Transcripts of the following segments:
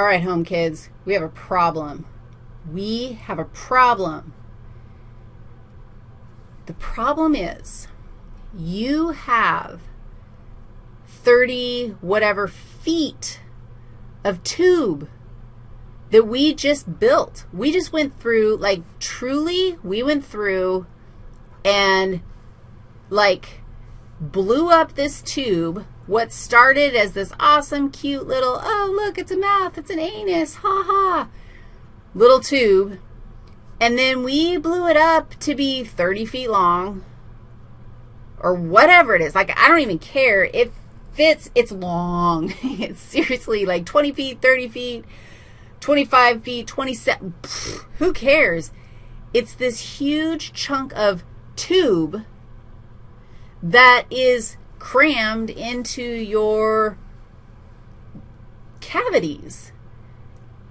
All right, home kids, we have a problem. We have a problem. The problem is you have 30 whatever feet of tube that we just built. We just went through, like truly, we went through and like blew up this tube. What started as this awesome, cute little, oh, look, it's a mouth, it's an anus, ha ha, little tube. And then we blew it up to be 30 feet long or whatever it is. Like, I don't even care. It fits, it's long. it's seriously like 20 feet, 30 feet, 25 feet, 27, pfft, who cares? It's this huge chunk of tube that is crammed into your cavities.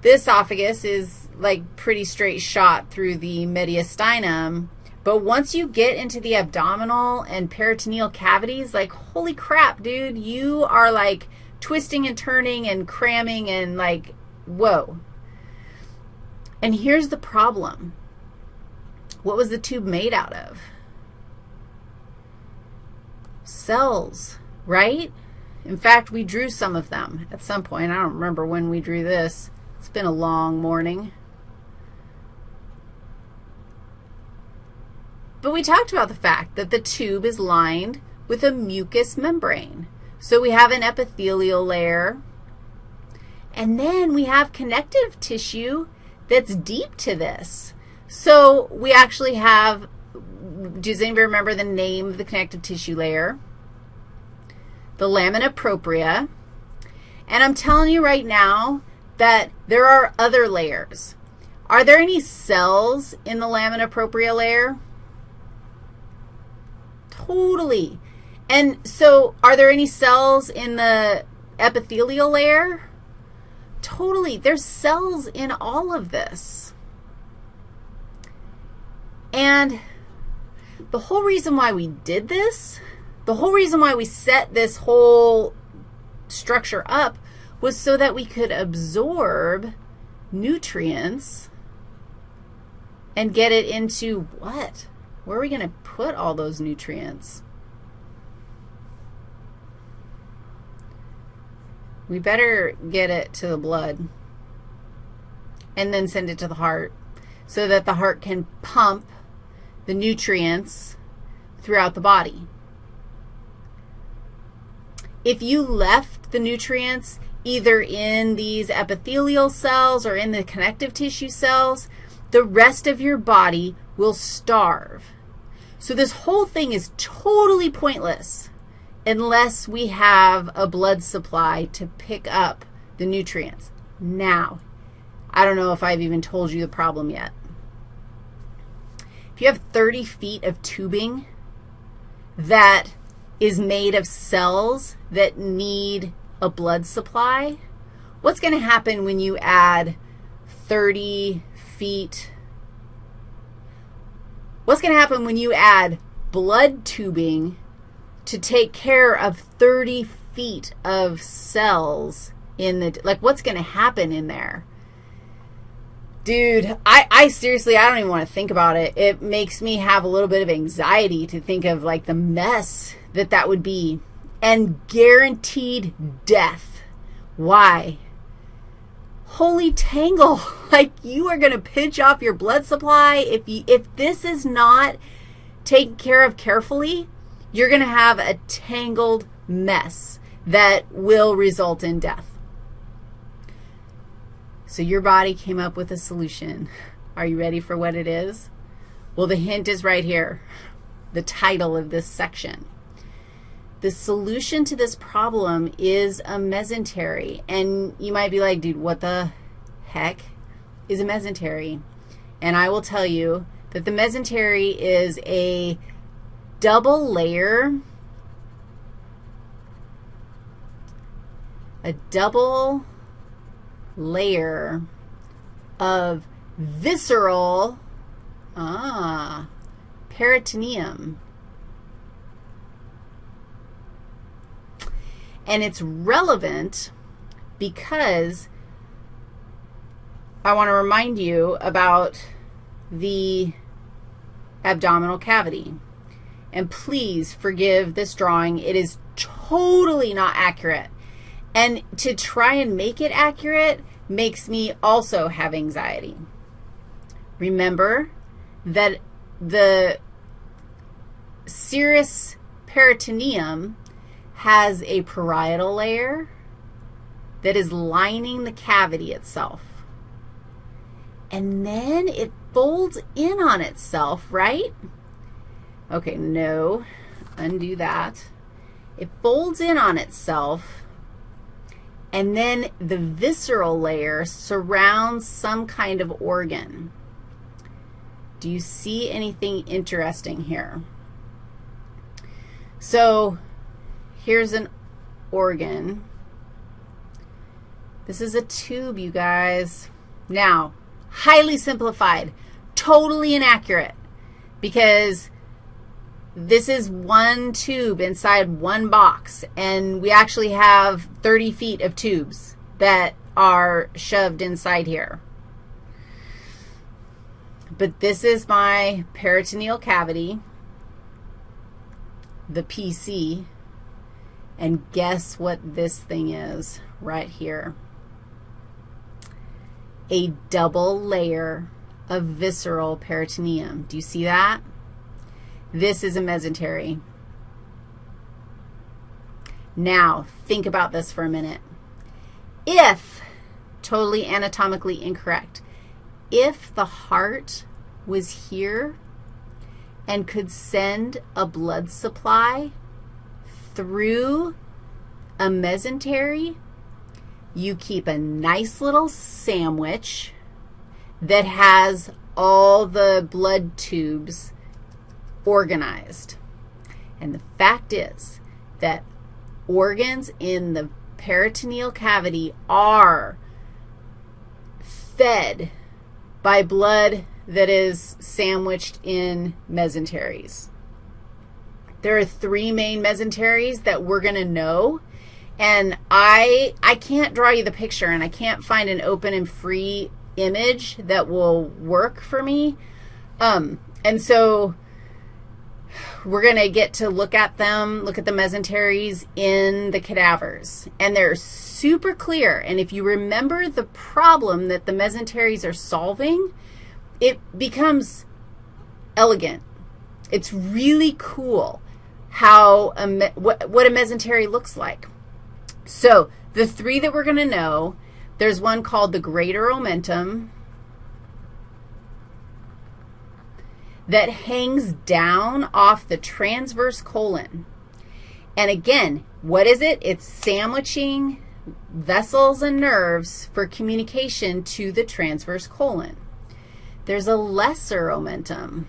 The esophagus is like pretty straight shot through the mediastinum, but once you get into the abdominal and peritoneal cavities, like, holy crap, dude, you are like twisting and turning and cramming and like, whoa. And here's the problem. What was the tube made out of? Cells, right? In fact, we drew some of them at some point. I don't remember when we drew this. It's been a long morning. But we talked about the fact that the tube is lined with a mucous membrane. So we have an epithelial layer, and then we have connective tissue that's deep to this. So we actually have, does anybody remember the name of the connective tissue layer? The lamina propria. And I'm telling you right now that there are other layers. Are there any cells in the lamina propria layer? Totally. And so are there any cells in the epithelial layer? Totally. There's cells in all of this. And the whole reason why we did this, the whole reason why we set this whole structure up was so that we could absorb nutrients and get it into what? Where are we going to put all those nutrients? We better get it to the blood and then send it to the heart so that the heart can pump the nutrients throughout the body. If you left the nutrients either in these epithelial cells or in the connective tissue cells, the rest of your body will starve. So this whole thing is totally pointless unless we have a blood supply to pick up the nutrients. Now, I don't know if I've even told you the problem yet. If you have 30 feet of tubing that is made of cells that need a blood supply, what's going to happen when you add 30 feet What's going to happen when you add blood tubing to take care of 30 feet of cells in the, like what's going to happen in there? Dude, I, I seriously, I don't even want to think about it. It makes me have a little bit of anxiety to think of like the mess that that would be and guaranteed death. Why? holy tangle, like you are going to pinch off your blood supply. If, you, if this is not taken care of carefully, you're going to have a tangled mess that will result in death. So your body came up with a solution. Are you ready for what it is? Well, the hint is right here, the title of this section. The solution to this problem is a mesentery. And you might be like, dude, what the heck is a mesentery? And I will tell you that the mesentery is a double layer, a double layer of visceral, ah, peritoneum. And it's relevant because I want to remind you about the abdominal cavity. And please forgive this drawing. It is totally not accurate. And to try and make it accurate makes me also have anxiety. Remember that the serous peritoneum has a parietal layer that is lining the cavity itself. And then it folds in on itself, right? Okay, no, undo that. It folds in on itself, and then the visceral layer surrounds some kind of organ. Do you see anything interesting here? So here's an organ. This is a tube, you guys. Now, highly simplified, totally inaccurate because this is one tube inside one box, and we actually have 30 feet of tubes that are shoved inside here. But this is my peritoneal cavity, the PC, and guess what this thing is right here? A double layer of visceral peritoneum. Do you see that? This is a mesentery. Now, think about this for a minute. If, totally anatomically incorrect, if the heart was here and could send a blood supply through a mesentery, you keep a nice little sandwich that has all the blood tubes organized. And the fact is that organs in the peritoneal cavity are fed by blood that is sandwiched in mesenteries. There are three main mesenteries that we're going to know, and I, I can't draw you the picture, and I can't find an open and free image that will work for me. Um, and so we're going to get to look at them, look at the mesenteries in the cadavers. And they're super clear. And if you remember the problem that the mesenteries are solving, it becomes elegant. It's really cool how a what, what a mesentery looks like. So the three that we're going to know, there's one called the greater omentum that hangs down off the transverse colon. And again, what is it? It's sandwiching vessels and nerves for communication to the transverse colon. There's a lesser omentum.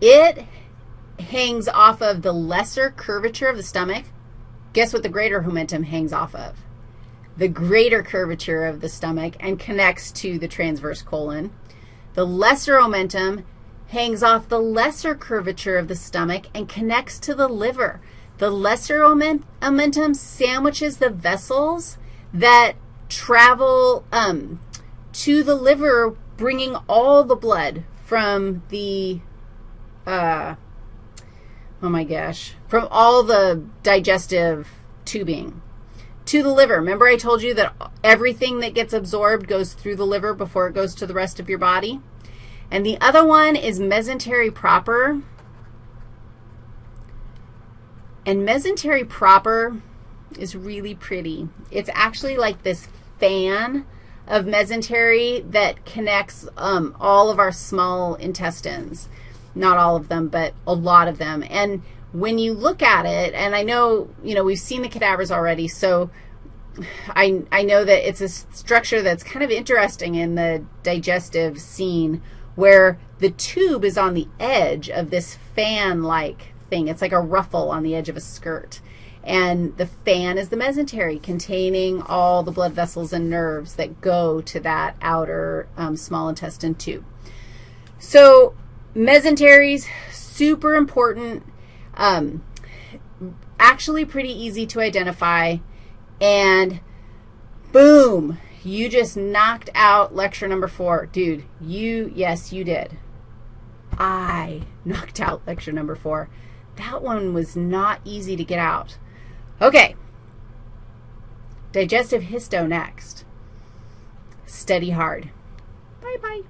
It hangs off of the lesser curvature of the stomach. Guess what the greater omentum hangs off of? The greater curvature of the stomach and connects to the transverse colon. The lesser omentum hangs off the lesser curvature of the stomach and connects to the liver. The lesser omentum sandwiches the vessels that travel um, to the liver, bringing all the blood from the, uh, oh my gosh, from all the digestive tubing to the liver. Remember I told you that everything that gets absorbed goes through the liver before it goes to the rest of your body? And the other one is mesentery proper. And mesentery proper is really pretty. It's actually like this fan of mesentery that connects um, all of our small intestines. Not all of them, but a lot of them. And when you look at it, and I know, you know, we've seen the cadavers already, so I, I know that it's a structure that's kind of interesting in the digestive scene where the tube is on the edge of this fan-like thing. It's like a ruffle on the edge of a skirt. And the fan is the mesentery containing all the blood vessels and nerves that go to that outer um, small intestine tube. So mesenteries, super important, um, actually pretty easy to identify, and boom, You just knocked out lecture number four. Dude, you, yes, you did. I knocked out lecture number four. That one was not easy to get out. Okay. Digestive histo next. Study hard. Bye-bye.